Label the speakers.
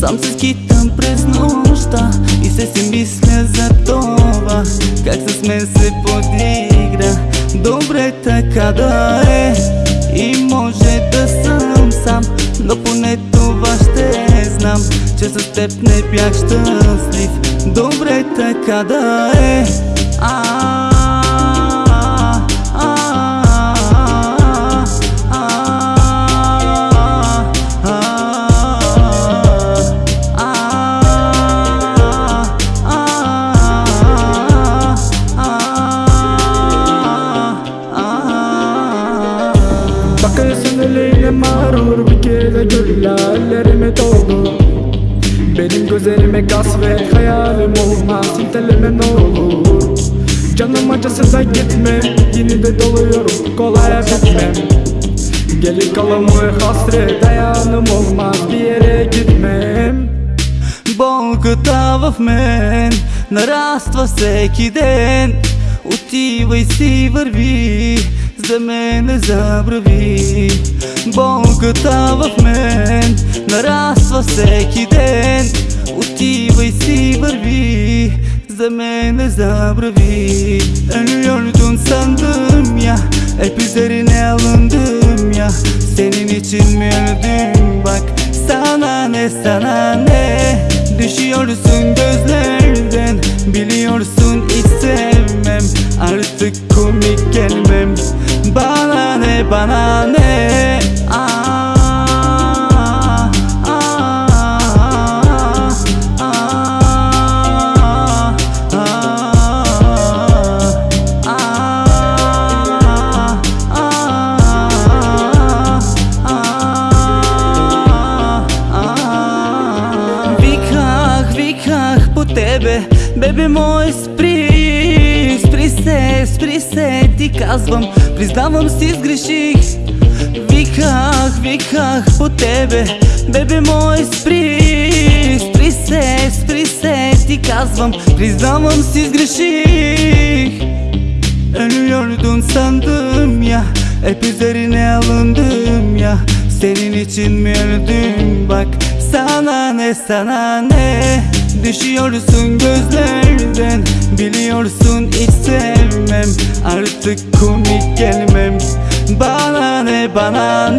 Speaker 1: Сам се скитам през нощта И се си мисля за това. Как с мен се подигра. Добре така да е. И може да съм сам Но поне това ще знам Че с теб не бях щастлив. Добре така да е
Speaker 2: Bakıyorsun eliyle mağrur bir kere güllerlerime doldu Benim gözlerime gaz ve hayalim olmaz İnteleme ne olur Canım acısı da gitme Yine de doluyorum kolay bitmem Gelin kalan bu hasret dayanım olmaz Bir yere gitmem
Speaker 1: Болката в мен нараства всеки ден Отивай си, върви, за мен не забрави Болката в мен нараства всеки ден Отивай си, върви, за мен не забрави Ölüyordun sandım ya Hep üzerine alındım ya Senin için mi öldüm bak Sana ne sana ne Düşüyorsun gözlerden Biliyorsun hiç sevmem Artık komik gelmem Bana ne bana ne Aa, aa, aa, Виках, виках по тебе, бебе мой спри Спри Се, спри се, ти казвам, признавам си сгреших. Виках, виках по тебе, бебе мой спри. Спри се, спри се, ти казвам, признавам si sgreşik Ölüyordun sandım ya Hep üzerine alındım Senin için mi öldüm bak Sana ne sana ne? Düşüyorsun gözlerden Biliyorsun hiç sevmem. Artık komik gelmem. Bana ne bana